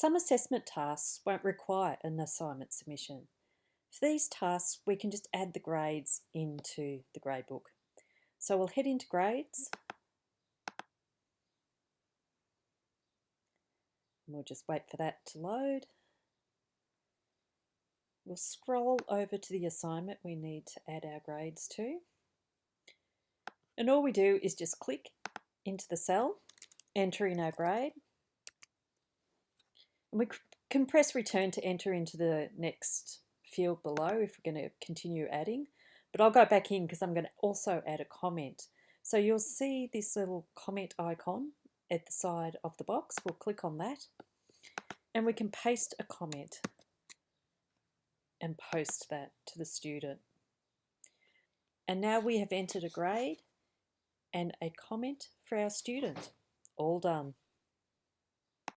Some assessment tasks won't require an assignment submission. For these tasks, we can just add the grades into the gradebook. So we'll head into grades. We'll just wait for that to load. We'll scroll over to the assignment we need to add our grades to. And all we do is just click into the cell, enter in our grade, we can press return to enter into the next field below if we're going to continue adding. But I'll go back in because I'm going to also add a comment. So you'll see this little comment icon at the side of the box. We'll click on that and we can paste a comment and post that to the student. And now we have entered a grade and a comment for our student. All done.